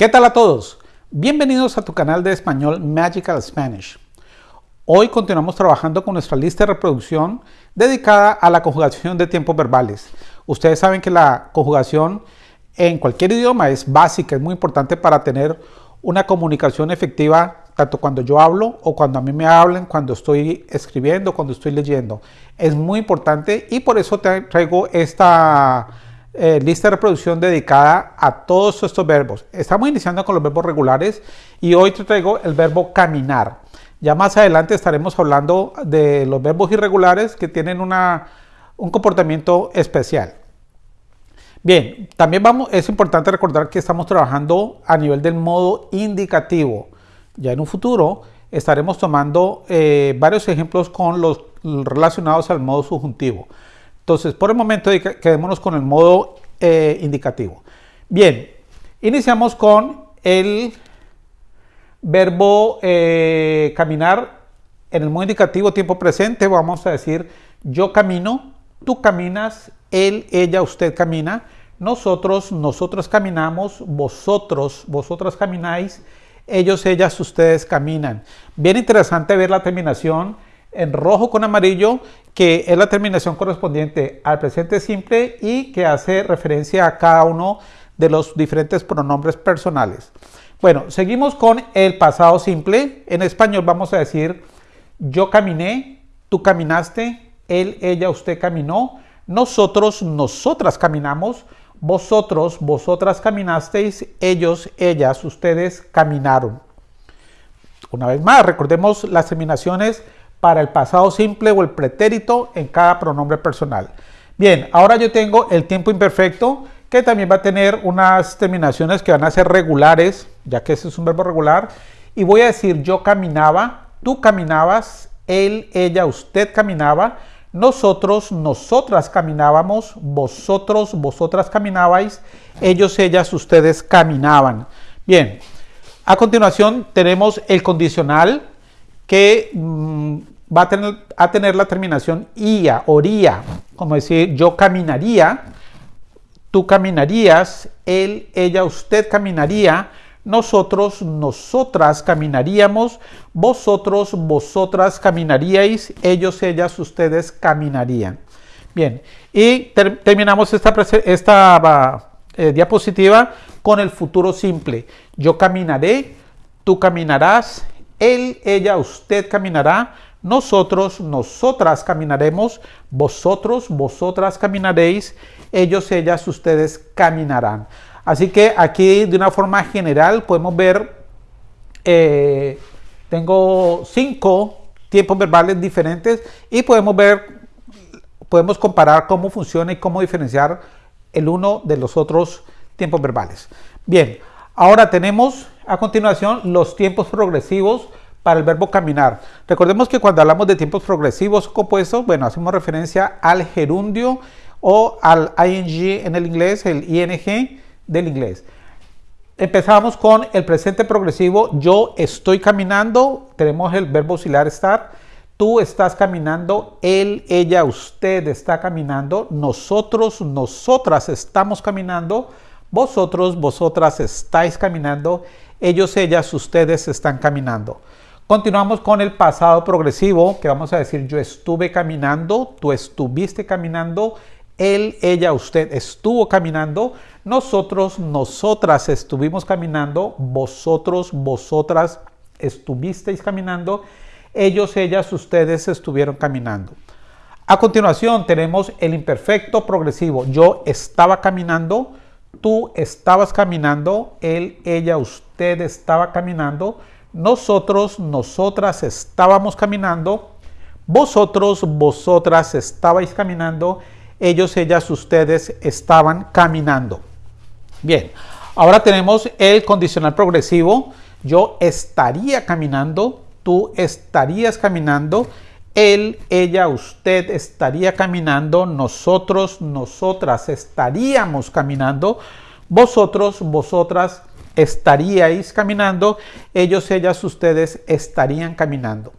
¿Qué tal a todos? Bienvenidos a tu canal de español Magical Spanish. Hoy continuamos trabajando con nuestra lista de reproducción dedicada a la conjugación de tiempos verbales. Ustedes saben que la conjugación en cualquier idioma es básica, es muy importante para tener una comunicación efectiva tanto cuando yo hablo o cuando a mí me hablen, cuando estoy escribiendo, cuando estoy leyendo. Es muy importante y por eso traigo esta eh, lista de reproducción dedicada a todos estos verbos. Estamos iniciando con los verbos regulares y hoy te traigo el verbo caminar. Ya más adelante estaremos hablando de los verbos irregulares que tienen una, un comportamiento especial. Bien, también vamos, es importante recordar que estamos trabajando a nivel del modo indicativo. Ya en un futuro estaremos tomando eh, varios ejemplos con los relacionados al modo subjuntivo. Entonces, por el momento quedémonos con el modo eh, indicativo. Bien, iniciamos con el verbo eh, caminar. En el modo indicativo tiempo presente vamos a decir yo camino, tú caminas, él, ella, usted camina, nosotros, nosotros caminamos, vosotros, vosotras camináis, ellos, ellas, ustedes caminan. Bien interesante ver la terminación en rojo con amarillo, que es la terminación correspondiente al presente simple y que hace referencia a cada uno de los diferentes pronombres personales. Bueno, seguimos con el pasado simple. En español vamos a decir yo caminé, tú caminaste, él, ella, usted caminó, nosotros, nosotras caminamos, vosotros, vosotras caminasteis, ellos, ellas, ustedes caminaron. Una vez más, recordemos las terminaciones para el pasado simple o el pretérito en cada pronombre personal. Bien, ahora yo tengo el tiempo imperfecto que también va a tener unas terminaciones que van a ser regulares, ya que ese es un verbo regular. Y voy a decir yo caminaba, tú caminabas, él, ella, usted caminaba, nosotros, nosotras caminábamos, vosotros, vosotras caminabais, ellos, ellas, ustedes caminaban. Bien, a continuación tenemos el condicional que mm, va a tener, la terminación ia, oría, como decir yo caminaría, tú caminarías, él, ella, usted caminaría, nosotros, nosotras caminaríamos, vosotros, vosotras caminaríais, ellos, ellas, ustedes caminarían. Bien, y terminamos esta, esta eh, diapositiva con el futuro simple. Yo caminaré, tú caminarás, él, ella, usted caminará, nosotros, nosotras caminaremos, vosotros, vosotras caminaréis, ellos, ellas, ustedes caminarán. Así que aquí de una forma general podemos ver, eh, tengo cinco tiempos verbales diferentes y podemos ver, podemos comparar cómo funciona y cómo diferenciar el uno de los otros tiempos verbales. Bien, ahora tenemos a continuación los tiempos progresivos para el verbo caminar. Recordemos que cuando hablamos de tiempos progresivos compuestos, bueno, hacemos referencia al gerundio o al ing en el inglés, el ing del inglés. Empezamos con el presente progresivo, yo estoy caminando, tenemos el verbo auxiliar estar, tú estás caminando, él, ella, usted está caminando, nosotros, nosotras estamos caminando, vosotros, vosotras estáis caminando, ellos, ellas, ustedes están caminando. Continuamos con el pasado progresivo, que vamos a decir yo estuve caminando, tú estuviste caminando, él, ella, usted estuvo caminando, nosotros, nosotras estuvimos caminando, vosotros, vosotras estuvisteis caminando, ellos, ellas, ustedes estuvieron caminando. A continuación tenemos el imperfecto progresivo. Yo estaba caminando, tú estabas caminando, él, ella, usted estaba caminando, nosotros, nosotras estábamos caminando, vosotros, vosotras estabais caminando, ellos, ellas, ustedes estaban caminando. Bien, ahora tenemos el condicional progresivo. Yo estaría caminando, tú estarías caminando, él, ella, usted estaría caminando, nosotros, nosotras estaríamos caminando, vosotros, vosotras estaríais caminando, ellos, ellas, ustedes estarían caminando.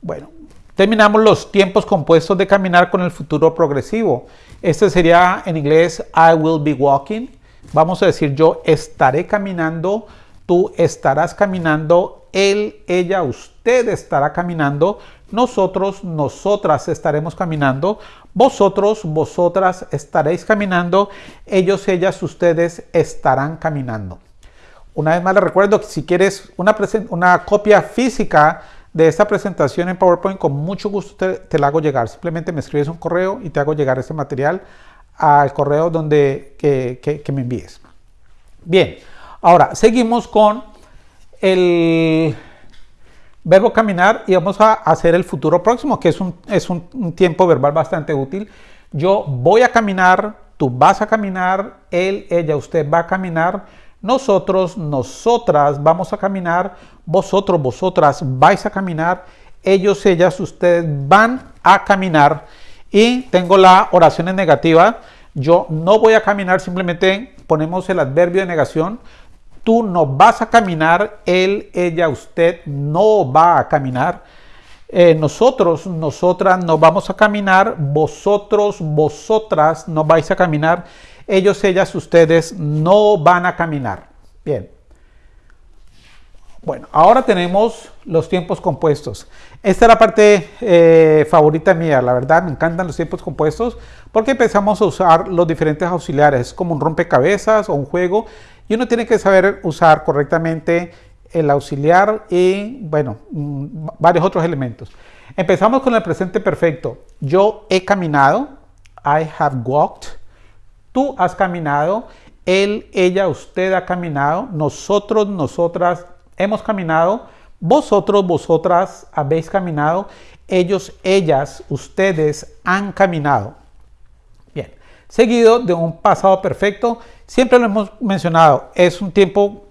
Bueno, terminamos los tiempos compuestos de caminar con el futuro progresivo. Este sería en inglés I will be walking, vamos a decir yo estaré caminando, tú estarás caminando, él, ella, usted estará caminando, nosotros, nosotras estaremos caminando, vosotros, vosotras estaréis caminando, ellos, ellas, ustedes estarán caminando. Una vez más les recuerdo que si quieres una, copia física de esta presentación en PowerPoint, con mucho gusto te, la hago llegar. Simplemente me escribes un correo y te hago llegar este material al correo donde que, me envíes. Bien, ahora seguimos con el verbo caminar y vamos a hacer el futuro próximo, que es un, es un tiempo verbal bastante útil. Yo voy a caminar, tú vas a caminar, él, ella, usted va a caminar nosotros, nosotras vamos a caminar, vosotros, vosotras vais a caminar, ellos, ellas, ustedes van a caminar. Y tengo la oración en negativa. Yo no voy a caminar, simplemente ponemos el adverbio de negación. Tú no vas a caminar, él, ella, usted no va a caminar. Eh, nosotros, nosotras no vamos a caminar, vosotros, vosotras no vais a caminar ellos, ellas, ustedes no van a caminar. Bien. Bueno, ahora tenemos los tiempos compuestos. Esta es la parte eh, favorita mía, la verdad, me encantan los tiempos compuestos porque empezamos a usar los diferentes auxiliares, es como un rompecabezas o un juego y uno tiene que saber usar correctamente el auxiliar y, bueno, mm, varios otros elementos. Empezamos con el presente perfecto. Yo he caminado, I have walked tú has caminado, él, ella, usted ha caminado, nosotros, nosotras hemos caminado, vosotros, vosotras habéis caminado, ellos, ellas, ustedes han caminado. Bien, seguido de un pasado perfecto, siempre lo hemos mencionado, es un tiempo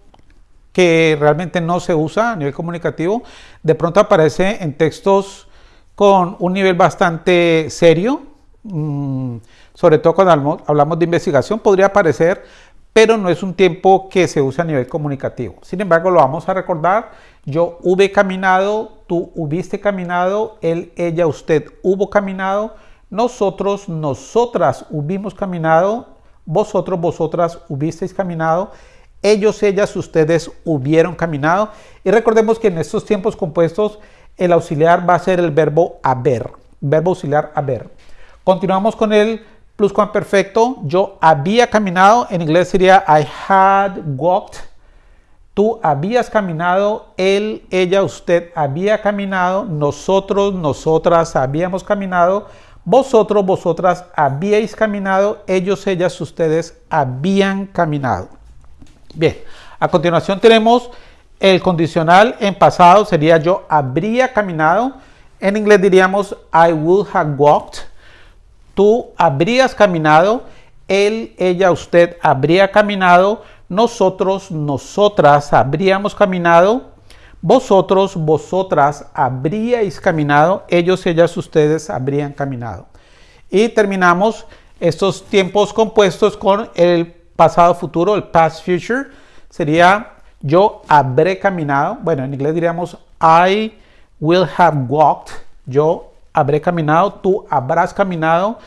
que realmente no se usa a nivel comunicativo, de pronto aparece en textos con un nivel bastante serio, mm, sobre todo cuando hablamos de investigación, podría aparecer, pero no es un tiempo que se usa a nivel comunicativo. Sin embargo, lo vamos a recordar. Yo hube caminado, tú hubiste caminado, él, ella, usted hubo caminado, nosotros, nosotras hubimos caminado, vosotros, vosotras hubisteis caminado, ellos, ellas, ustedes hubieron caminado. Y recordemos que en estos tiempos compuestos el auxiliar va a ser el verbo haber, verbo auxiliar haber. Continuamos con el perfecto, yo había caminado, en inglés sería I had walked. Tú habías caminado, él, ella, usted había caminado, nosotros, nosotras habíamos caminado, vosotros, vosotras habíais caminado, ellos, ellas, ustedes habían caminado. Bien, a continuación tenemos el condicional en pasado, sería yo habría caminado. En inglés diríamos I would have walked tú habrías caminado, él, ella, usted habría caminado, nosotros, nosotras habríamos caminado, vosotros, vosotras habríais caminado, ellos, ellas, ustedes habrían caminado. Y terminamos estos tiempos compuestos con el pasado futuro, el past future. Sería yo habré caminado. Bueno, en inglés diríamos I will have walked. Yo habré caminado, tú habrás caminado,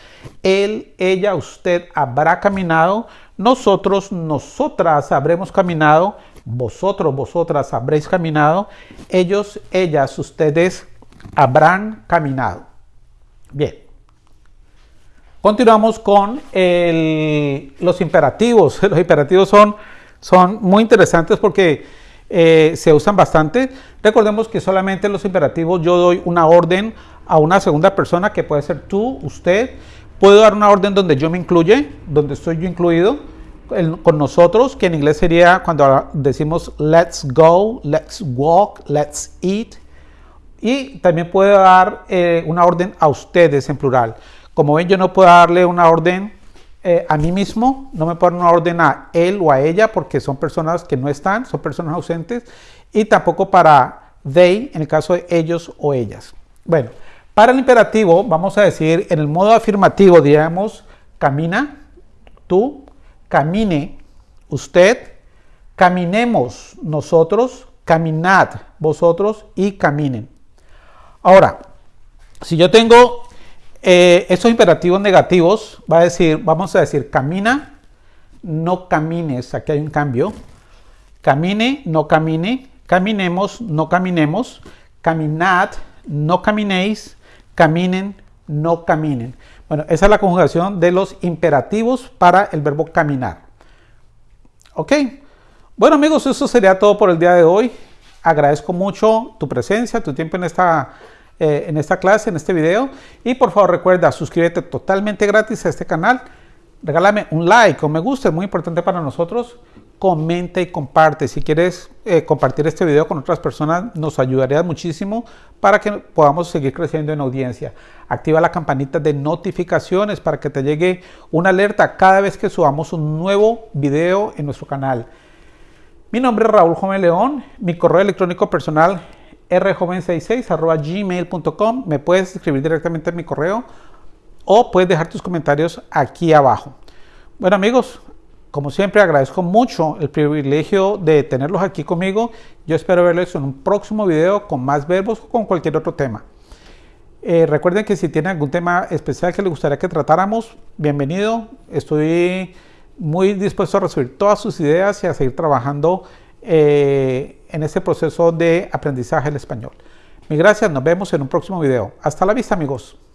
él, ella, usted habrá caminado, nosotros, nosotras habremos caminado, vosotros, vosotras habréis caminado, ellos, ellas, ustedes habrán caminado. Bien. Continuamos con los imperativos. Los imperativos son, son muy interesantes porque eh, se usan bastante. Recordemos que solamente los imperativos yo doy una orden a una segunda persona que puede ser tú, usted. Puedo dar una orden donde yo me incluye, donde estoy yo incluido con nosotros, que en inglés sería cuando decimos let's go, let's walk, let's eat. Y también puedo dar eh, una orden a ustedes en plural. Como ven, yo no puedo darle una orden eh, a mí mismo, no me puedo dar una orden a él o a ella porque son personas que no están, son personas ausentes. Y tampoco para they en el caso de ellos o ellas. Bueno, para el imperativo, vamos a decir, en el modo afirmativo, digamos, camina, tú, camine, usted, caminemos nosotros, caminad vosotros y caminen. Ahora, si yo tengo eh, estos imperativos negativos, va a decir, vamos a decir, camina, no camines. Aquí hay un cambio. Camine, no camine. Caminemos, no caminemos. Caminad, no caminéis. Caminen, no caminen. Bueno, esa es la conjugación de los imperativos para el verbo caminar. ¿Ok? Bueno amigos, eso sería todo por el día de hoy. Agradezco mucho tu presencia, tu tiempo en esta, eh, en esta clase, en este video. Y por favor recuerda, suscríbete totalmente gratis a este canal. Regálame un like o me gusta, es muy importante para nosotros comenta y comparte. Si quieres eh, compartir este video con otras personas, nos ayudaría muchísimo para que podamos seguir creciendo en audiencia. Activa la campanita de notificaciones para que te llegue una alerta cada vez que subamos un nuevo video en nuestro canal. Mi nombre es Raúl Joven León, mi correo electrónico personal rjoven66 gmail.com. Me puedes escribir directamente en mi correo o puedes dejar tus comentarios aquí abajo. Bueno amigos, como siempre agradezco mucho el privilegio de tenerlos aquí conmigo. Yo espero verlos en un próximo video con más verbos o con cualquier otro tema. Eh, recuerden que si tienen algún tema especial que les gustaría que tratáramos, bienvenido. Estoy muy dispuesto a recibir todas sus ideas y a seguir trabajando eh, en este proceso de aprendizaje del español. Mi gracias, nos vemos en un próximo video. Hasta la vista amigos.